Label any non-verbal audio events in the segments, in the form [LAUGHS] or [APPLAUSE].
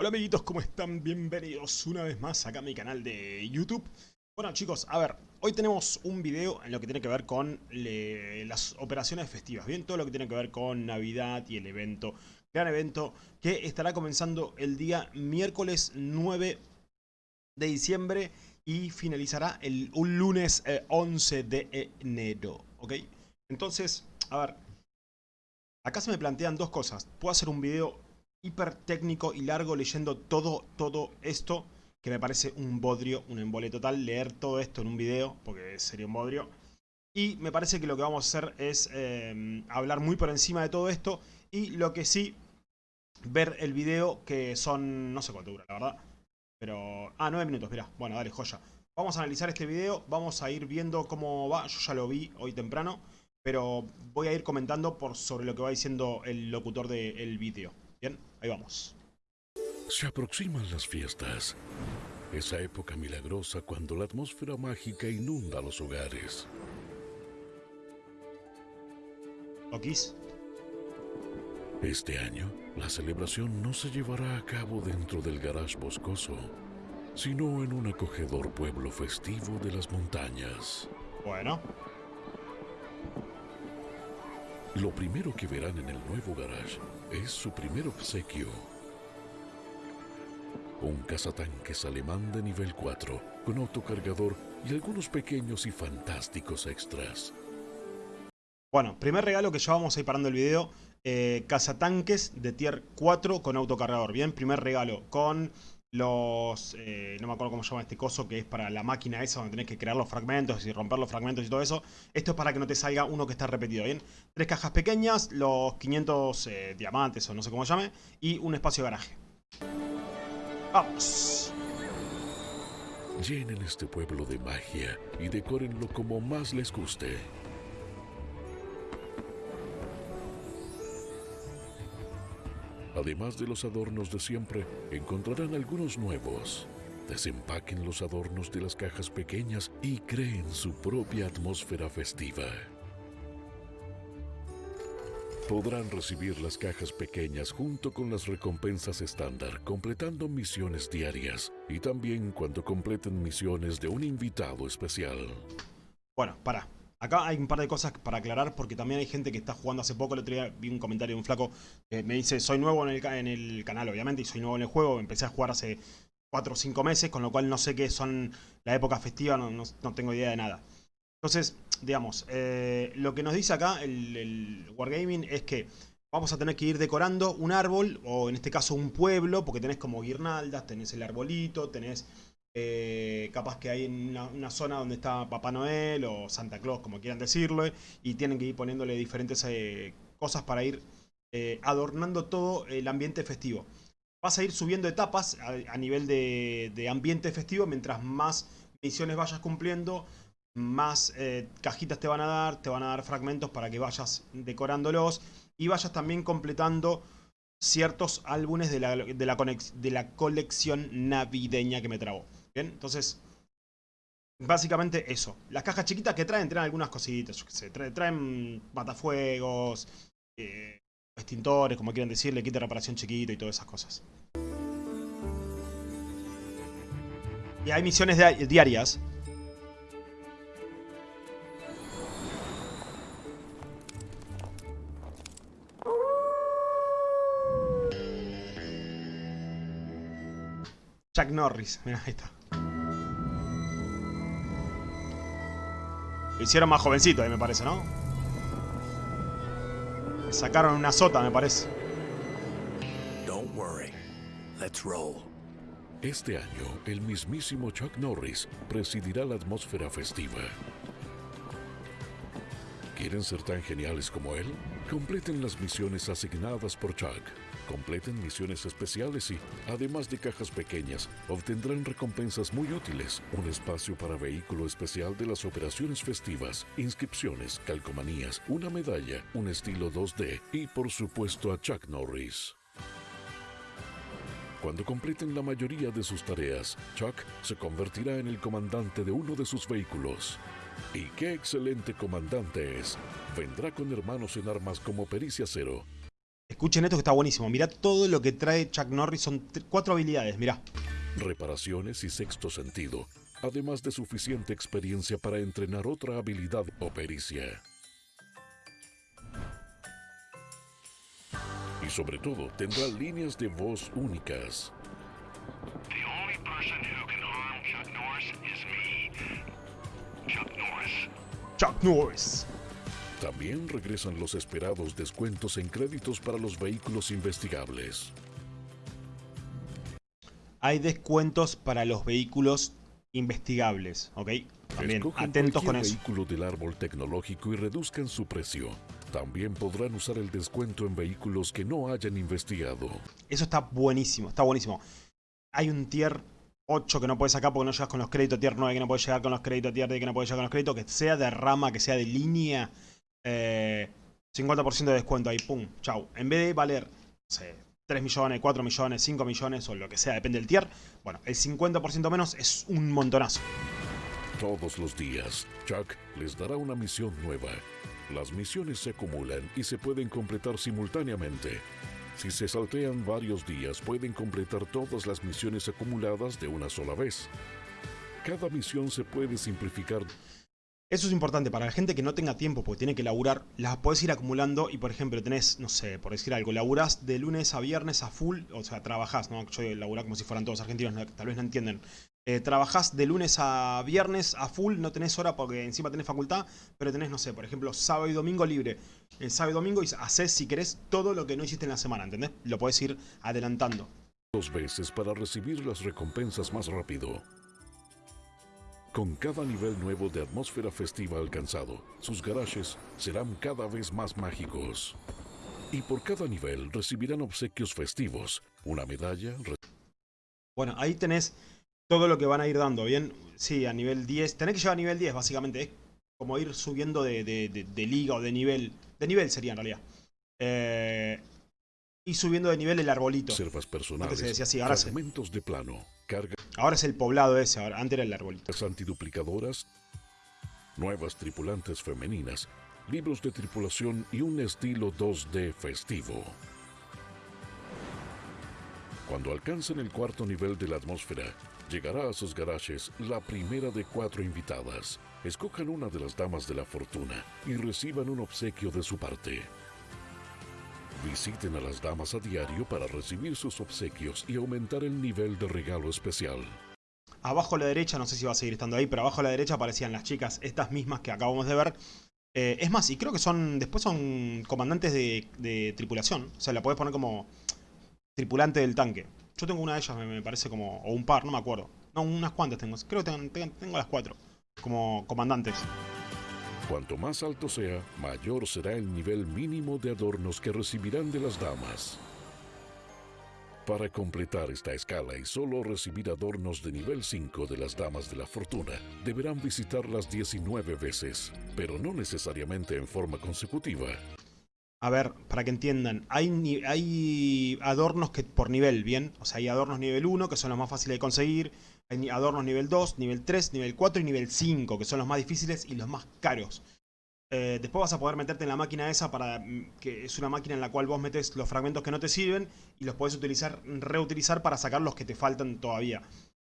Hola amiguitos, ¿cómo están? Bienvenidos una vez más acá a mi canal de YouTube. Bueno chicos, a ver, hoy tenemos un video en lo que tiene que ver con las operaciones festivas, bien, todo lo que tiene que ver con Navidad y el evento, gran evento que estará comenzando el día miércoles 9 de diciembre y finalizará el un lunes 11 eh, de enero, ¿ok? Entonces, a ver, acá se me plantean dos cosas, puedo hacer un video hiper técnico y largo leyendo todo, todo esto, que me parece un bodrio, un embole total, leer todo esto en un video, porque sería un bodrio. Y me parece que lo que vamos a hacer es eh, hablar muy por encima de todo esto, y lo que sí, ver el video, que son, no sé cuánto dura, la verdad. Pero, ah, nueve minutos, mira, bueno, dale, joya. Vamos a analizar este video, vamos a ir viendo cómo va, yo ya lo vi hoy temprano, pero voy a ir comentando por sobre lo que va diciendo el locutor del video. Bien, ahí vamos. Se aproximan las fiestas. Esa época milagrosa cuando la atmósfera mágica inunda los hogares. ¿Okis? Este año, la celebración no se llevará a cabo dentro del garage boscoso, sino en un acogedor pueblo festivo de las montañas. Bueno. Lo primero que verán en el nuevo garage es su primer obsequio. Un cazatanques alemán de nivel 4, con autocargador y algunos pequeños y fantásticos extras. Bueno, primer regalo que ya vamos a ir parando el video. Eh, cazatanques de tier 4 con autocargador. Bien, primer regalo. Con los... Eh, no me acuerdo cómo se llama este coso, que es para la máquina esa donde tenés que crear los fragmentos y romper los fragmentos y todo eso. Esto es para que no te salga uno que está repetido, ¿bien? Tres cajas pequeñas, los 500 eh, diamantes o no sé cómo se llame, y un espacio de garaje. ¡Vamos! Llenen este pueblo de magia y decórenlo como más les guste. Además de los adornos de siempre, encontrarán algunos nuevos. Desempaquen los adornos de las cajas pequeñas y creen su propia atmósfera festiva. Podrán recibir las cajas pequeñas junto con las recompensas estándar, completando misiones diarias y también cuando completen misiones de un invitado especial. Bueno, para. Acá hay un par de cosas para aclarar porque también hay gente que está jugando hace poco. El otro día vi un comentario de un flaco que me dice, soy nuevo en el, canal obviamente y soy nuevo en el juego. Empecé a jugar hace 4 o 5 meses, con lo cual no sé qué son la época festiva, no, tengo idea de nada. Entonces, digamos, eh, lo que nos dice acá el, el Wargaming es que vamos a tener que ir decorando un árbol, o en este caso un pueblo, porque tenés como guirnaldas, tenés el arbolito, tenés eh, capaz que hay en una, zona donde está Papá Noel o Santa Claus, como quieran decirlo, y tienen que ir poniéndole diferentes eh, cosas para ir eh, adornando todo el ambiente festivo. Vas a ir subiendo etapas a, nivel de, ambiente festivo, mientras más misiones vayas cumpliendo, más cajitas te van a dar, te van a dar fragmentos para que vayas decorándolos y vayas también completando ciertos álbumes de la, de la, de la colección navideña que me trabó. Bien, entonces, básicamente eso. Las cajas chiquitas que traen, traen algunas cositas, yo qué sé, traen, matafuegos, eh, extintores, como quieran decirle, kit de reparación chiquito y todas esas cosas. Y hay misiones diarias. Chuck Norris, mira, ahí está. Lo hicieron más jovencito ahí, me parece, ¿no? Le sacaron una sota, me parece. Don't worry. Let's roll. Este año, el mismísimo Chuck Norris presidirá la atmósfera festiva. ¿Quieren ser tan geniales como él? Completen las misiones asignadas por Chuck. Completen misiones especiales y, además de cajas pequeñas, obtendrán recompensas muy útiles, un espacio para vehículo especial de las operaciones festivas, inscripciones, calcomanías, una medalla, un estilo 2D y, por supuesto, a Chuck Norris. Cuando completen la mayoría de sus tareas, Chuck se convertirá en el comandante de uno de sus vehículos. Y qué excelente comandante es. Vendrá con hermanos en armas como Pericia Cero, Escuchen esto que está buenísimo. Mirá todo lo que trae Chuck Norris. Son cuatro habilidades, mirá. reparaciones y sexto sentido, además de suficiente experiencia para entrenar otra habilidad o pericia. Y sobre todo, tendrá líneas de voz únicas. The only person who can harm Chuck Norris is me. Chuck Norris. Chuck Norris. También regresan los esperados descuentos en créditos para los vehículos investigables. Hay descuentos para los vehículos investigables, ¿ok? También atentos con eso. vehículo del árbol tecnológico y reduzcan su precio. También podrán usar el descuento en vehículos que no hayan investigado. Eso está buenísimo, está buenísimo. Hay un tier 8 que no puedes sacar porque no llegas con los créditos, tier 9 que no puedes llegar con los créditos, tier 10 que no puedes llegar con los créditos, que sea de rama, que sea de línea, eh, 50% de descuento ahí, pum, chau. En vez de valer, no sé, 3 millones, 4 millones, 5 millones o lo que sea, depende del tier, bueno, el 50% menos es un montonazo. Todos los días, Chuck les dará una misión nueva. Las misiones se acumulan y se pueden completar simultáneamente. Si se saltean varios días, pueden completar todas las misiones acumuladas de una sola vez. Cada misión se puede simplificar Eso es importante para la gente que no tenga tiempo porque tiene que laburar, las podés ir acumulando y por ejemplo tenés, no sé, por decir algo, laburás de lunes a viernes a full, o sea, trabajás, ¿no? Yo laburá como si fueran todos argentinos, no- tal vez no entienden. Eh, trabajás de lunes a viernes a full, no tenés hora porque encima tenés facultad, pero tenés, no sé, por ejemplo, sábado y domingo libre. El sábado y domingo haces, si querés, todo lo que no hiciste en la semana, ¿entendés? Lo podés ir adelantando. dos veces para recibir las recompensas más rápido. Con cada nivel nuevo de atmósfera festiva alcanzado, sus garajes serán cada vez más mágicos. Y por cada nivel recibirán obsequios festivos, una medalla, Bueno, ahí tenés todo lo que van a ir dando, ¿bien? Sí, a nivel 10. Tenés que llegar a nivel 10, básicamente. Es como ir subiendo de, de- de- de liga o de nivel. De nivel sería en realidad. Eh, y subiendo de nivel el arbolito. reservas personales, Antes se decía así, ahora se- de plano, cargas Ahora es el poblado ese, ahora, antes era el arbolito. antiduplicadoras, nuevas tripulantes femeninas, libros de tripulación y un estilo 2D festivo. Cuando alcancen el cuarto nivel de la atmósfera, llegará a sus garajes la primera de cuatro invitadas. Escojan una de las damas de la fortuna y reciban un obsequio de su parte. Visiten a las damas a diario para recibir sus obsequios y aumentar el nivel de regalo especial. Abajo a la derecha, no sé si va a seguir estando ahí, pero abajo a la derecha aparecían las chicas, estas mismas que acabamos de ver. Eh, es más, y creo que son. Después son comandantes de, tripulación. O sea, la podés poner como tripulante del tanque. Yo tengo una de ellas, me, parece como. O un par, no me acuerdo. No, unas cuantas tengo. Creo que tengo las cuatro. Como comandantes. Cuanto más alto sea, mayor será el nivel mínimo de adornos que recibirán de las damas. Para completar esta escala y solo recibir adornos de nivel 5 de las damas de la fortuna, deberán visitarlas 19 veces, pero no necesariamente en forma consecutiva. A ver, para que entiendan, hay, hay adornos que por nivel, ¿bien? O sea, hay adornos nivel 1 que son los más fáciles de conseguir, adornos nivel 2, nivel 3, nivel 4 y nivel 5 que son los más difíciles y los más caros. Eh, después vas a poder meterte en la máquina esa para mm, que es una máquina en la cual vos metes los fragmentos que no te sirven y los podés utilizar, reutilizar para sacar los que te faltan todavía.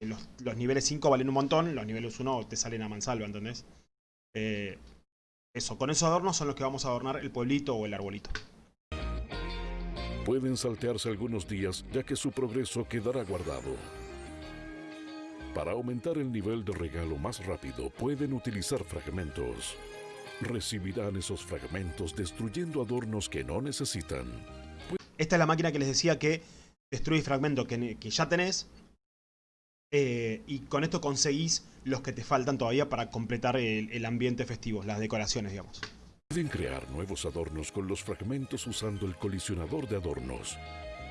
Eh, Los, los niveles 5 valen un montón, los niveles 1 te salen a mansalva, ¿entendés? Eh, eso, con esos adornos son los que vamos a adornar el pueblito o el arbolito. Pueden saltearse algunos días ya que su progreso quedará guardado. Para aumentar el nivel de regalo más rápido pueden utilizar fragmentos. Recibirán esos fragmentos destruyendo adornos que no necesitan. Esta es la máquina que les decía que destruye fragmentos que, que ya tenés. eh, y con esto conseguís los que te faltan todavía para completar el, el ambiente festivo, las decoraciones, digamos. Pueden crear nuevos adornos con los fragmentos usando el colisionador de adornos.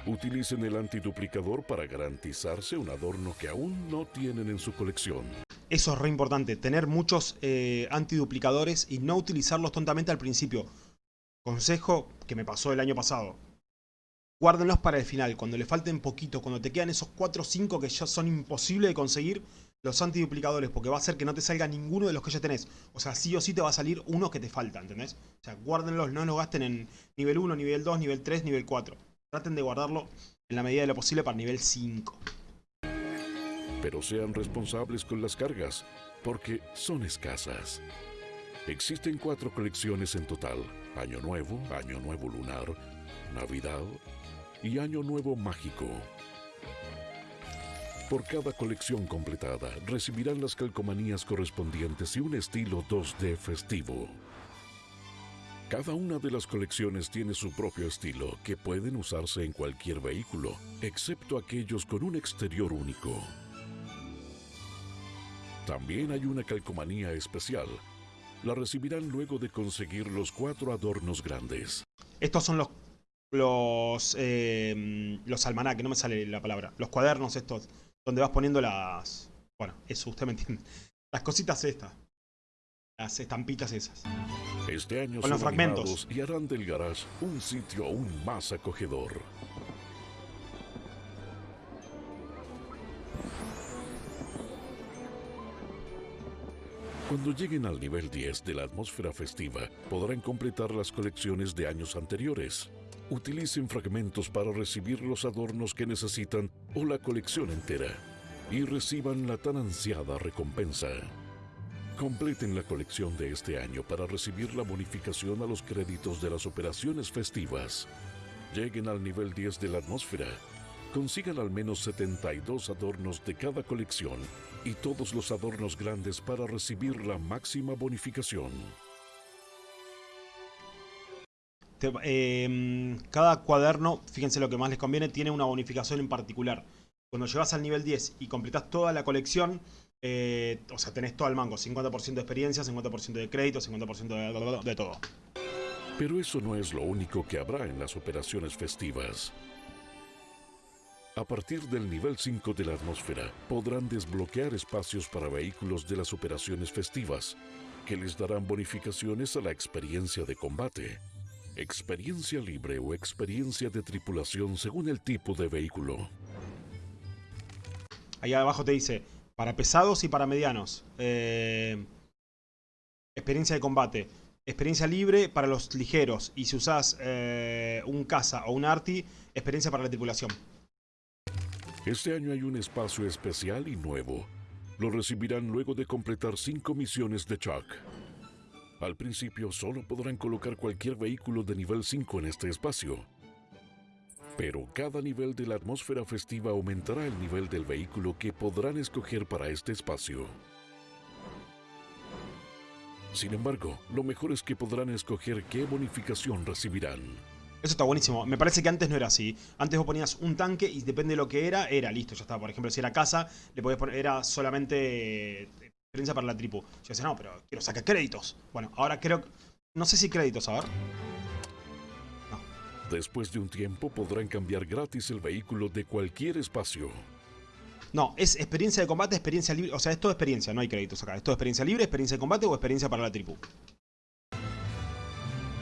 Utilicen el antiduplicador para garantizarse un adorno que aún no tienen en su colección. Eso es re importante, tener muchos eh, antiduplicadores y no utilizarlos tontamente al principio. Consejo que me pasó el año pasado. Guárdenlos para el final, cuando le falten poquito, cuando te quedan esos 4 o 5 que ya son imposibles de conseguir, los antiduplicadores porque va a hacer que no te salga ninguno de los que ya tenés. O sea, sí o sí te va a salir uno que te falta, ¿entendés? O sea, guárdenlos, no los gasten en nivel 1, nivel 2, nivel 3, nivel 4. Traten de guardarlo en la medida de lo posible para nivel 5. Pero sean responsables con las cargas, porque son escasas. Existen cuatro colecciones en total. Año Nuevo, Año Nuevo Lunar, Navidad y Año Nuevo Mágico. Por cada colección completada, recibirán las calcomanías correspondientes y un estilo 2D festivo. Cada una de las colecciones tiene su propio estilo, que pueden usarse en cualquier vehículo, excepto aquellos con un exterior único. También hay una calcomanía especial. La recibirán luego de conseguir los cuatro adornos grandes. Estos son los los eh, los almanaques, no me sale la palabra. Los cuadernos estos, donde vas poniendo las... Bueno, eso, usted me entiende. Las cositas estas. Las estampitas esas. Este año Con los fragmentos. y harán del garage un sitio aún más acogedor. Cuando lleguen al nivel 10 de la atmósfera festiva, podrán completar las colecciones de años anteriores. Utilicen fragmentos para recibir los adornos que necesitan o la colección entera y reciban la tan ansiada recompensa. Completen la colección de este año para recibir la bonificación a los créditos de las operaciones festivas. Lleguen al nivel 10 de la atmósfera. Consigan al menos 72 adornos de cada colección y todos los adornos grandes para recibir la máxima bonificación. Eh, cada cuaderno, fíjense lo que más les conviene, tiene una bonificación en particular. Cuando llegas al nivel 10 y completas toda la colección, eh, o sea, tenés todo el mango, 50% de experiencia, 50% de crédito, 50% de, de todo. Pero eso no es lo único que habrá en las operaciones festivas. A partir del nivel 5 de la atmósfera, podrán desbloquear espacios para vehículos de las operaciones festivas, que les darán bonificaciones a la experiencia de combate, experiencia libre o experiencia de tripulación según el tipo de vehículo. Ahí abajo te dice, para pesados y para medianos. eh, experiencia de combate. Experiencia libre para los ligeros. Y si usás eh, un caza o un arti, experiencia para la tripulación. Este año hay un espacio especial y nuevo. Lo recibirán luego de completar cinco misiones de Chuck. Al principio solo podrán colocar cualquier vehículo de nivel 5 en este espacio. Pero cada nivel de la atmósfera festiva aumentará el nivel del vehículo que podrán escoger para este espacio. Sin embargo, lo mejor es que podrán escoger qué bonificación recibirán. Eso está buenísimo. Me parece que antes no era así. Antes vos ponías un tanque y depende de lo que era, era listo, ya está. Por ejemplo, si era casa, le podías poner, era solamente eh, experiencia para la tripu. Yo decía, no, pero quiero sacar créditos. Bueno, ahora creo. No sé si créditos, a ver. Después de un tiempo podrán cambiar gratis el vehículo de cualquier espacio. No, es experiencia de combate, experiencia libre. O sea, es todo experiencia, no hay créditos acá. Es todo experiencia libre, experiencia de combate o experiencia para la tripu.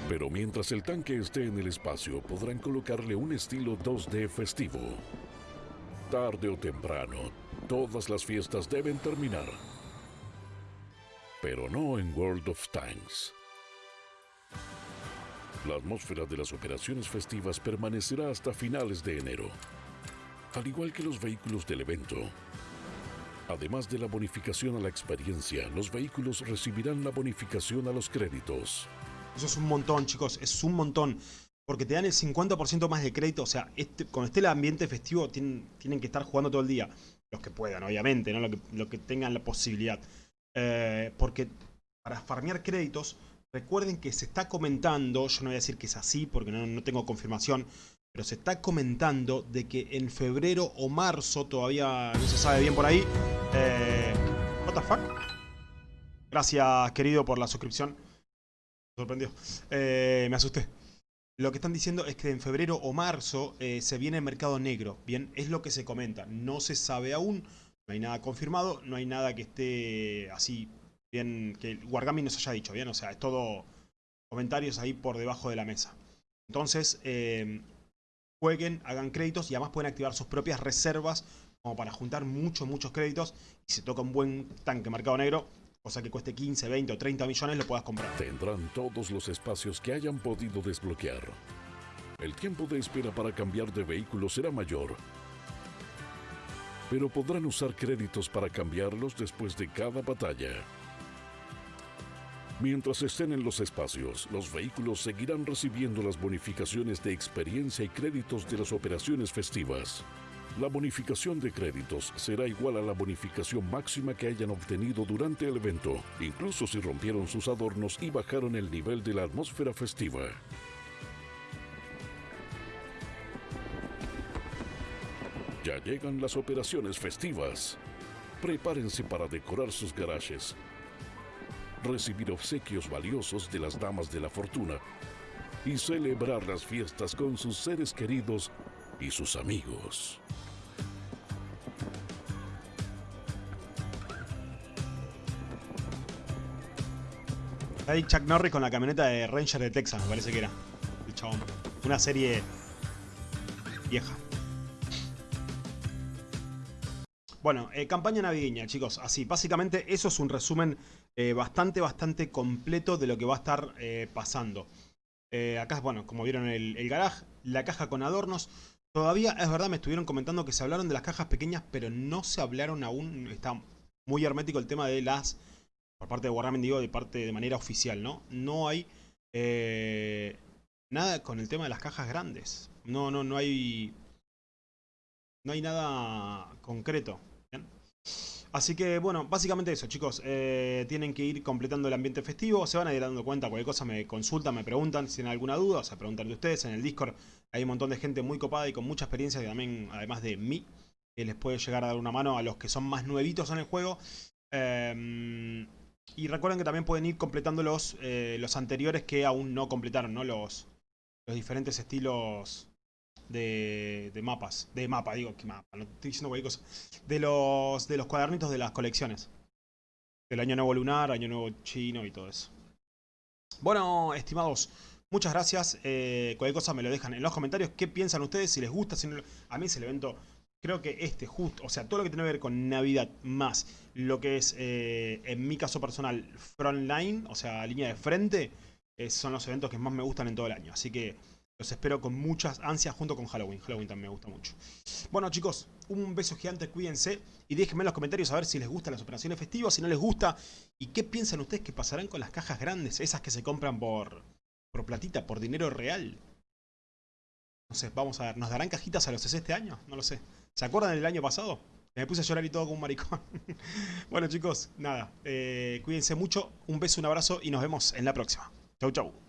Pero mientras el tanque esté en el espacio, podrán colocarle un estilo 2D festivo. Tarde o temprano, todas las fiestas deben terminar. Pero no en World of Tanks. La atmósfera de las operaciones festivas permanecerá hasta finales de enero, al igual que los vehículos del evento. Además de la bonificación a la experiencia, los vehículos recibirán la bonificación a los créditos. Eso es un montón, chicos. Es un montón. Porque te dan el 50% más de crédito. O sea, este, esté el ambiente festivo, tienen, que estar jugando todo el día. Los que puedan, obviamente, ¿no? Lo que, lo que tengan la posibilidad. Eh, porque para farmear créditos, recuerden que se está comentando, yo no voy a decir que es así porque no, tengo confirmación, pero se está comentando de que en febrero o marzo, todavía no se sabe bien por ahí. Eh, ¿What the fuck? Gracias, querido, por la suscripción. Me sorprendió. Eh, me asusté. Lo que están diciendo es que en febrero o marzo eh, se viene el mercado negro. Bien, es lo que se comenta. No se sabe aún. No hay nada confirmado. No hay nada que esté así bien. Que Wargami nos haya dicho. Bien, o sea, es todo comentarios ahí por debajo de la mesa. Entonces, eh, jueguen, hagan créditos y además pueden activar sus propias reservas como para juntar muchos, muchos créditos y se toca un buen tanque mercado negro, cosa que cueste 15, 20 o 30 millones, lo puedas comprar. Tendrán todos los espacios que hayan podido desbloquear. El tiempo de espera para cambiar de vehículo será mayor, pero podrán usar créditos para cambiarlos después de cada batalla. Mientras estén en los espacios, los vehículos seguirán recibiendo las bonificaciones de experiencia y créditos de las operaciones festivas. La bonificación de créditos será igual a la bonificación máxima que hayan obtenido durante el evento, incluso si rompieron sus adornos y bajaron el nivel de la atmósfera festiva. Ya llegan las operaciones festivas. Prepárense para decorar sus garajes, recibir obsequios valiosos de las damas de la fortuna y celebrar las fiestas con sus seres queridos y sus amigos. Ahí Chuck Norris con la camioneta de Ranger de Texas, me parece que era. El chabón. Una serie vieja. Bueno, eh, campaña navideña, chicos. Así, básicamente eso es un resumen eh, bastante, bastante completo de lo que va a estar eh, pasando. Eh, acá, bueno, como vieron el, el garage, la caja con adornos. Todavía, es verdad, me estuvieron comentando que se hablaron de las cajas pequeñas, pero no se hablaron aún. Está muy hermético el tema de las por parte de Warhammer, digo, de parte de manera oficial, ¿no? No hay nada con el tema de las cajas grandes. No, no, no hay. No hay nada concreto. Así que, bueno, básicamente eso, chicos. Eh, tienen que ir completando el ambiente festivo. Se van a ir dando cuenta. Cualquier cosa me consultan, me preguntan si tienen alguna duda. O sea, preguntan de ustedes. En el Discord hay un montón de gente muy copada y con mucha experiencia que también, además de mí, que les puede llegar a dar una mano a los que son más nuevitos en el juego. Eh, y recuerden que también pueden ir completando los, eh, los anteriores que aún no completaron, ¿no? Los, los diferentes estilos de, de mapas. De mapa, digo, que mapa, no estoy diciendo cualquier cosa. De los, de los cuadernitos de las colecciones. El año nuevo lunar, año nuevo chino y todo eso. Bueno, estimados, muchas gracias. Eh, cualquier cosa me lo dejan en los comentarios. ¿Qué piensan ustedes? Si les gusta, si no... A mí es el evento creo que este justo, o sea, todo lo que tiene que ver con Navidad más lo que es, eh, en mi caso personal, frontline, o sea, línea de frente, eh, son los eventos que más me gustan en todo el año. Así que los espero con muchas ansias junto con Halloween. Halloween también me gusta mucho. Bueno chicos, un beso gigante, cuídense y déjenme en los comentarios a ver si les gustan las operaciones festivas, si no les gusta y qué piensan ustedes que pasarán con las cajas grandes, esas que se compran por, por platita, por dinero real. No sé, vamos a ver, ¿nos darán cajitas a los CC este año? No lo sé. ¿Se acuerdan del año pasado? Me puse a llorar y todo como un maricón. [LAUGHS] bueno chicos, nada. Eh, cuídense mucho. Un beso, un abrazo y nos vemos en la próxima. Chau, chau.